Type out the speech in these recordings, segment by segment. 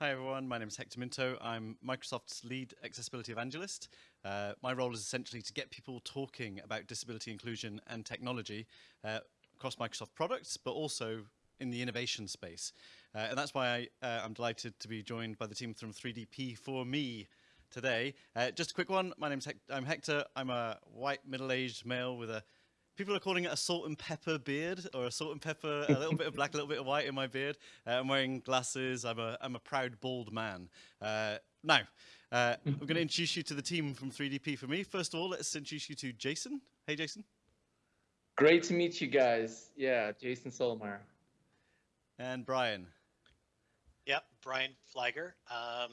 Hi everyone, my name is Hector Minto. I'm Microsoft's lead accessibility evangelist. Uh, my role is essentially to get people talking about disability inclusion and technology uh, across Microsoft products, but also in the innovation space. Uh, and that's why I, am uh, delighted to be joined by the team from 3DP for me today. Uh, just a quick one, my name is. I'm Hector. I'm a white middle-aged male with a people are calling it a salt and pepper beard or a salt and pepper, a little bit of black, a little bit of white in my beard. Uh, I'm wearing glasses. I'm a, I'm a proud bald man. Uh, now, uh, I'm going to introduce you to the team from 3DP for me. First of all, let's introduce you to Jason. Hey, Jason. Great to meet you guys. Yeah, Jason Szolomayer. And Brian. Yep, Brian Fligor. Um,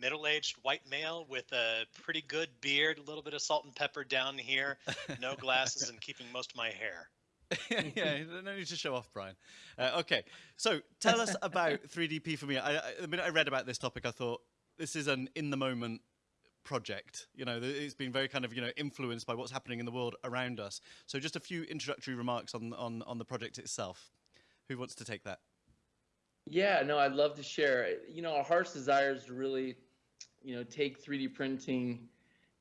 middle-aged white male with a pretty good beard, a little bit of salt and pepper down here, no glasses, and keeping most of my hair. yeah, no need to show off, Brian. Uh, okay, so tell us about 3DP for me. I, I, the minute I read about this topic, I thought this is an in-the-moment project. You know, it's been very kind of you know influenced by what's happening in the world around us. So just a few introductory remarks on on on the project itself. Who wants to take that? Yeah, no, I'd love to share. You know, our heart's desire is to really you know, take 3D printing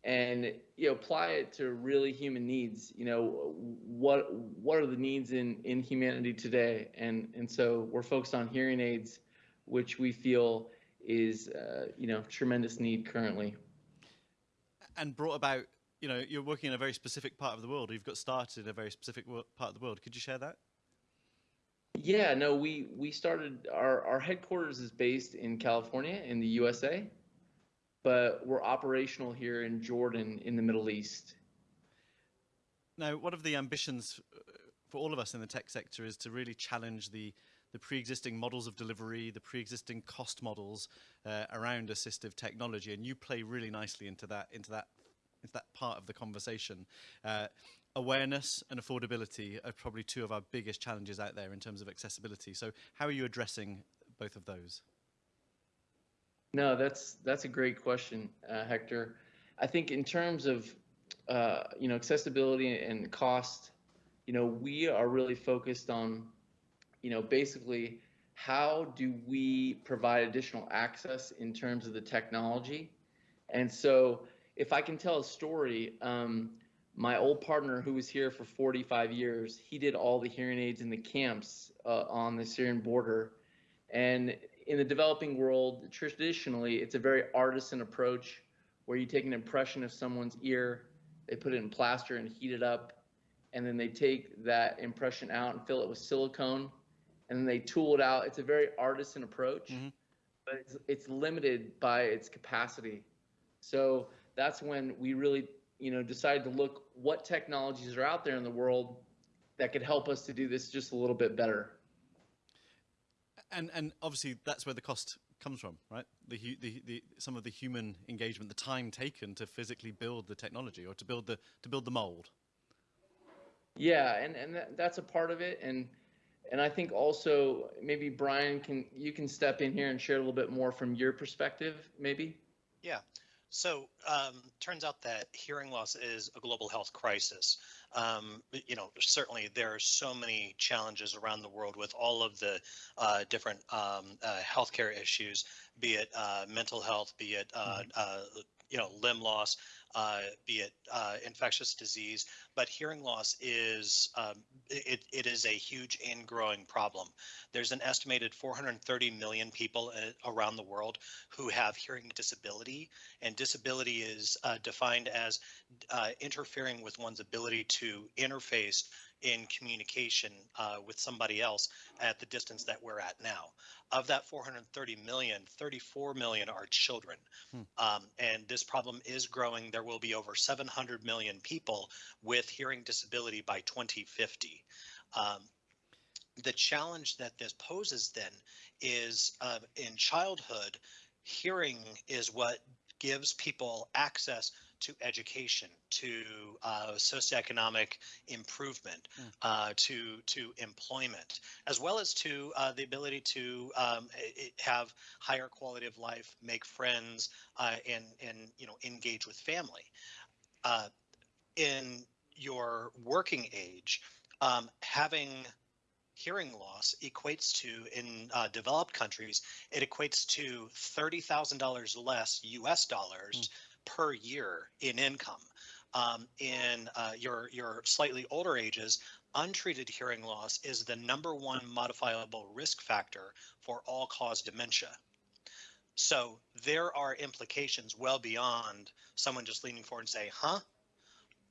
and you know apply it to really human needs. You know, what what are the needs in in humanity today? And and so we're focused on hearing aids, which we feel is uh, you know tremendous need currently. And brought about, you know, you're working in a very specific part of the world. You've got started in a very specific part of the world. Could you share that? Yeah, no, we we started our our headquarters is based in California in the USA, but we're operational here in Jordan in the Middle East. Now, one of the ambitions uh, for all of us in the tech sector is to really challenge the the pre-existing models of delivery, the pre-existing cost models uh, around assistive technology, and you play really nicely into that into that into that part of the conversation. Uh, awareness and affordability are probably two of our biggest challenges out there in terms of accessibility. So, how are you addressing both of those? No, that's that's a great question, uh, Hector. I think in terms of uh, you know accessibility and cost, you know we are really focused on you know basically how do we provide additional access in terms of the technology, and so if I can tell a story. Um, my old partner who was here for 45 years, he did all the hearing aids in the camps uh, on the Syrian border. And in the developing world, traditionally, it's a very artisan approach where you take an impression of someone's ear, they put it in plaster and heat it up, and then they take that impression out and fill it with silicone, and then they tool it out. It's a very artisan approach, mm-hmm. but it's, it's limited by its capacity. So that's when we really, you know, decided to look what technologies are out there in the world that could help us to do this just a little bit better and and obviously that's where the cost comes from, right? The, the, the, some of the human engagement, the time taken to physically build the technology or to build the to build the mold. Yeah, and and that's a part of it, and and I think also maybe Brian can you can step in here and share a little bit more from your perspective, maybe. Yeah. So um, turns out that hearing loss is a global health crisis. Um, you know, certainly there are so many challenges around the world with all of the uh, different um, uh, healthcare issues, be it uh, mental health, be it uh, mm-hmm. uh, you know limb loss, uh, be it uh, infectious disease, but hearing loss is um, it, it is a huge and growing problem. There's an estimated 430 million people uh, around the world who have hearing disability, and disability is uh, defined as uh, interfering with one's ability to interface in communication uh, with somebody else at the distance that we're at now. Of that 430 million, 34 million are children. Hmm. Um, and this problem is growing. There will be over 700 million people with hearing disability by 2050. Um, the challenge that this poses then is uh, in childhood, hearing is what gives people access to education, to uh, socioeconomic improvement, mm. uh, to to employment, as well as to uh, the ability to um, have higher quality of life, make friends, uh, and and you know engage with family. Uh, in your working age, um, having hearing loss equates to in uh, developed countries it equates to $30000 less us dollars mm. per year in income. Um, in uh, your your slightly older ages untreated hearing loss is the number one modifiable risk factor for all cause dementia. So there are implications well beyond someone just leaning forward and say huh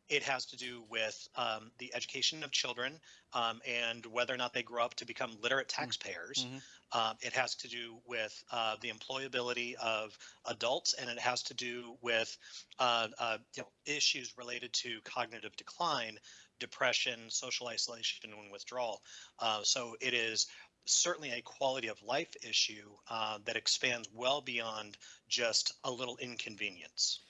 it has to do with um, the education of children um, and whether or not they grow up to become literate mm. taxpayers. Mm-hmm. Uh, it has to do with uh, the employability of adults, and it has to do with uh, uh you know, issues related to cognitive decline, depression, social isolation, and withdrawal. Uh, so it is certainly a quality of life issue uh, that expands well beyond just a little inconvenience.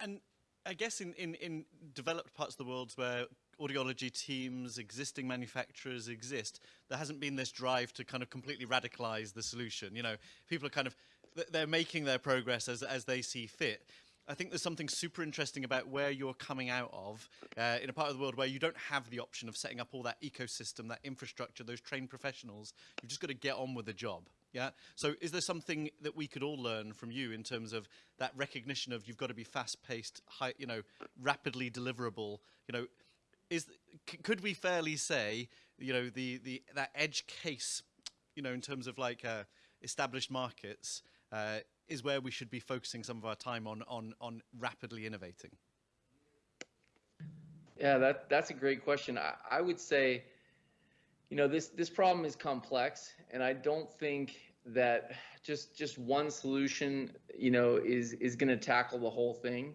And I guess in, in, in developed parts of the world where audiology teams, existing manufacturers exist, there hasn't been this drive to kind of completely radicalize the solution. You know, people are kind of, they're making their progress as, as they see fit. I think there's something super interesting about where you're coming out of uh, in a part of the world where you don't have the option of setting up all that ecosystem, that infrastructure, those trained professionals. You've just got to get on with the job. Yeah. So is there something that we could all learn from you in terms of that recognition of you've got to be fast-paced, high, you know, rapidly deliverable? You know, is could we fairly say, you know, the the that edge case, you know, in terms of like uh, established markets, uh, is where we should be focusing some of our time on on on rapidly innovating. Yeah, that that's a great question. I, I would say you know this this problem is complex and i don't think that just just one solution you know is is going to tackle the whole thing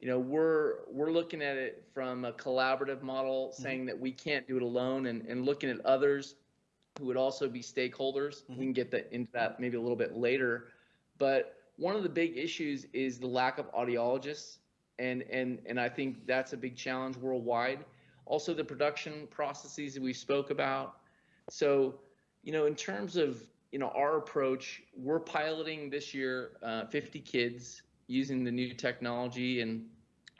you know we're we're looking at it from a collaborative model mm-hmm. saying that we can't do it alone and, and looking at others who would also be stakeholders mm-hmm. we can get that into that maybe a little bit later but one of the big issues is the lack of audiologists and and and i think that's a big challenge worldwide also the production processes that we spoke about. So, you know, in terms of you know our approach, we're piloting this year uh, 50 kids using the new technology, and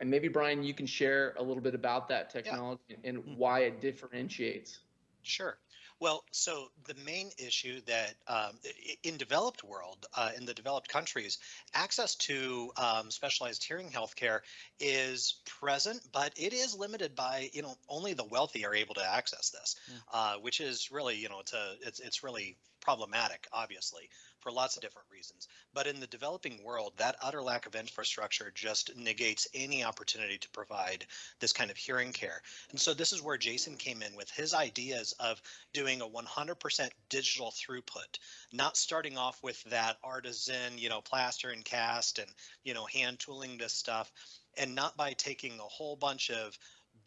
and maybe Brian, you can share a little bit about that technology yeah. and mm-hmm. why it differentiates. Sure. Well, so the main issue that um, in developed world, uh, in the developed countries, access to um, specialized hearing healthcare is present, but it is limited by you know only the wealthy are able to access this, mm. uh, which is really you know it's a, it's it's really problematic, obviously for lots of different reasons. But in the developing world, that utter lack of infrastructure just negates any opportunity to provide this kind of hearing care. And so this is where Jason came in with his ideas of doing a 100% digital throughput, not starting off with that artisan, you know, plaster and cast and, you know, hand tooling this stuff and not by taking a whole bunch of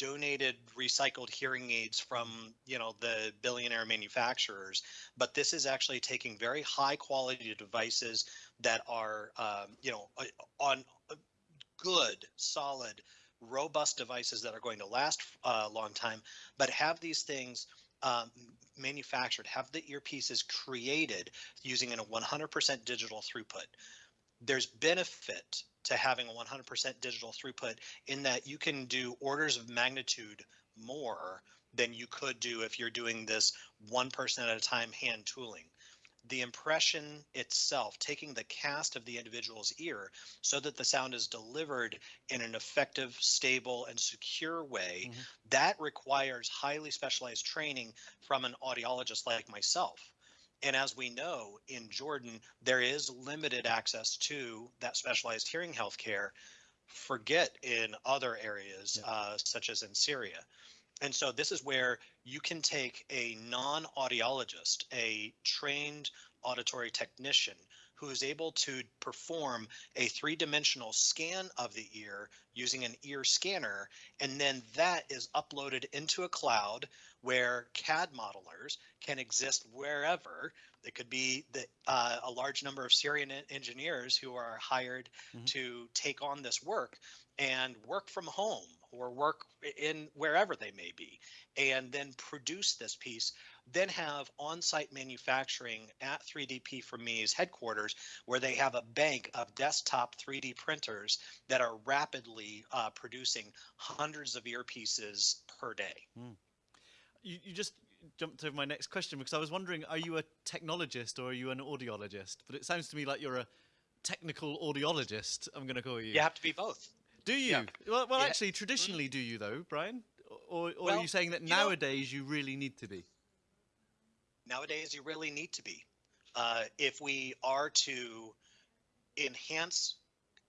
donated recycled hearing aids from you know the billionaire manufacturers but this is actually taking very high quality devices that are um, you know on good solid robust devices that are going to last a long time but have these things um, manufactured have the earpieces created using a 100% digital throughput. There's benefit to having a 100% digital throughput in that you can do orders of magnitude more than you could do if you're doing this one person at a time hand tooling. The impression itself, taking the cast of the individual's ear so that the sound is delivered in an effective, stable, and secure way, mm-hmm. that requires highly specialized training from an audiologist like myself. And as we know, in Jordan, there is limited access to that specialized hearing health care. Forget in other areas, yeah. uh, such as in Syria. And so this is where you can take a non audiologist, a trained auditory technician who is able to perform a three dimensional scan of the ear using an ear scanner. And then that is uploaded into a cloud where CAD modelers can exist wherever. It could be the, uh, a large number of Syrian engineers who are hired mm-hmm. to take on this work and work from home or work in wherever they may be, and then produce this piece. Then have on site manufacturing at 3DP for Me's headquarters, where they have a bank of desktop 3D printers that are rapidly uh, producing hundreds of earpieces per day. Mm you, you just jumped over my next question because I was wondering, are you a technologist or are you an audiologist? But it sounds to me like you're a technical audiologist. I'm going to call you. You have to be both. Do you? yeah. Well, well Yeah. actually, traditionally, do you though, Brian? Or, or are you saying that you know- nowadays you really need to be? Nowadays, you really need to be. Uh, if we are to enhance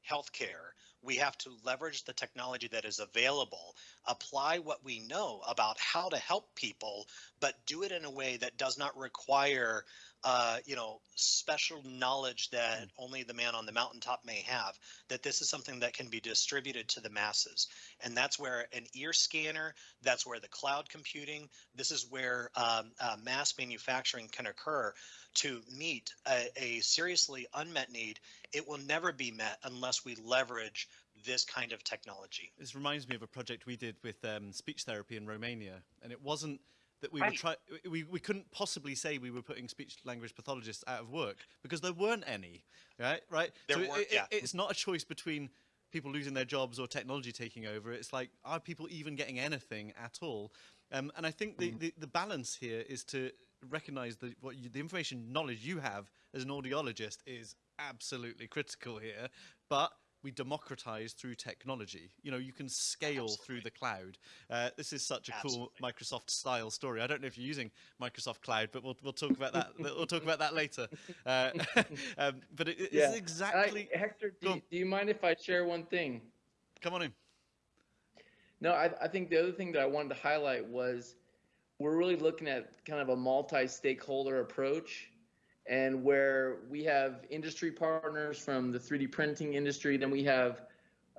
healthcare, we have to leverage the technology that is available, apply what we know about how to help people, but do it in a way that does not require, uh, you know, special knowledge that only the man on the mountaintop may have. That this is something that can be distributed to the masses, and that's where an ear scanner, that's where the cloud computing, this is where um, uh, mass manufacturing can occur to meet a, a seriously unmet need. It will never be met unless we leverage this kind of technology. This reminds me of a project we did with um, speech therapy in Romania, and it wasn't that we were try we, we couldn't possibly say we were putting speech language pathologists out of work because there weren't any, right? Right. There so it- weren't, it- yeah. it's not a choice between people losing their jobs or technology taking over. It's like are people even getting anything at all? Um, and I think the, the, the balance here is to recognize that what you, the information knowledge you have as an audiologist is absolutely critical here, but we democratize through technology. You know, you can scale through the cloud. Uh, this is such a cool Microsoft style story. I don't know if you're using Microsoft Cloud, but we'll, we'll talk about that. we'll talk about that later. Uh, um, but it, it's Yeah. exactly. I, Hector, do you, do you mind if I share one thing? Come on in. No, I, I think the other thing that I wanted to highlight was we're really looking at kind of a multi-stakeholder approach and where we have industry partners from the 3D printing industry, then we have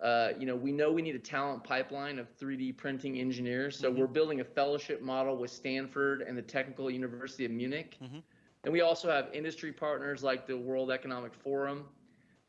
uh, you know, we know we need a talent pipeline of 3D printing engineers. So Mhm. we're building a fellowship model with Stanford and the Technical University of Munich. Mhm. And we also have industry partners like the World Economic Forum,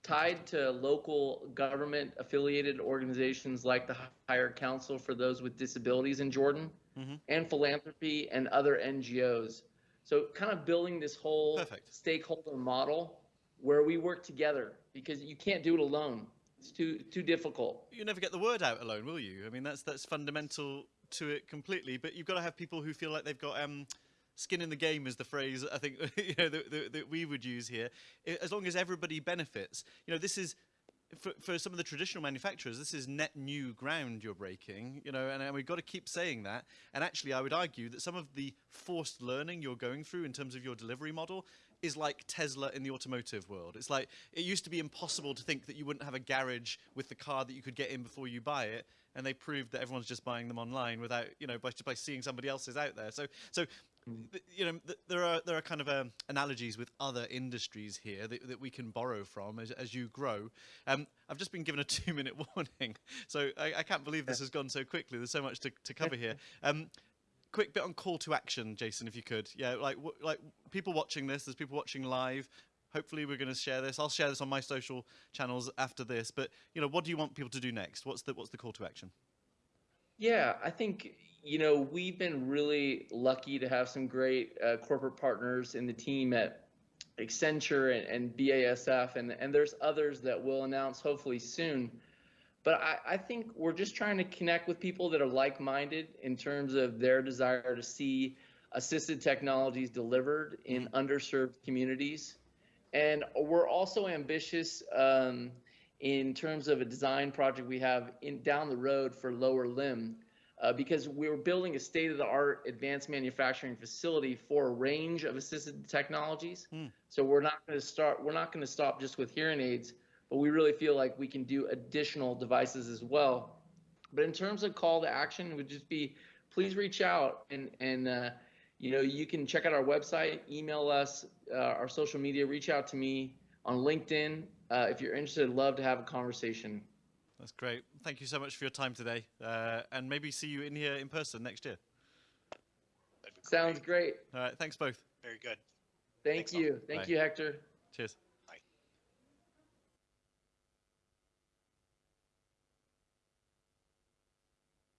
tied to local government affiliated organizations like the Higher Council for those with disabilities in Jordan, Mhm. and philanthropy and other NGOs. So, kind of building this whole Perfect. stakeholder model where we work together because you can't do it alone. It's too too difficult. You never get the word out alone, will you? I mean, that's that's fundamental to it completely. But you've got to have people who feel like they've got um, skin in the game, is the phrase I think you know that, that, that we would use here. As long as everybody benefits, you know, this is. For, for some of the traditional manufacturers, this is net new ground you're breaking, you know, and, and we've got to keep saying that. And actually, I would argue that some of the forced learning you're going through in terms of your delivery model is like Tesla in the automotive world. It's like it used to be impossible to think that you wouldn't have a garage with the car that you could get in before you buy it, and they proved that everyone's just buying them online without, you know, by by seeing somebody else's out there. So, so. Th- You know, th- there are there are kind of um, analogies with other industries here that, that we can borrow from as, as you grow. Um, I've just been given a two minute warning, so I, I can't believe this has gone so quickly. There's so much to, to cover here. Um, quick bit on call to action, Jason, if you could. Yeah, like w- like people watching this. There's people watching live. Hopefully, we're going to share this. I'll share this on my social channels after this. But you know, what do you want people to do next? What's the what's the call to action? Yeah, I think you know we've been really lucky to have some great uh, corporate partners in the team at Accenture and, and BASF, and and there's others that we'll announce hopefully soon. But I, I think we're just trying to connect with people that are like-minded in terms of their desire to see assisted technologies delivered in underserved communities, and we're also ambitious. Um, in terms of a design project we have in down the road for lower limb uh, because we were building a state-of-the-art advanced manufacturing facility for a range of assisted technologies. Hmm. so we're not going to start we're not going to stop just with hearing aids but we really feel like we can do additional devices as well. But in terms of call to action it would just be please reach out and and uh, you know you can check out our website email us uh, our social media reach out to me on linkedin uh, if you're interested I'd love to have a conversation That's great. Thank you so much for your time today, uh, and maybe see you in here in person next year. That'd sounds great. great All right. Thanks both. Very good. thank Thanks, you thank Bye. you hector Cheers.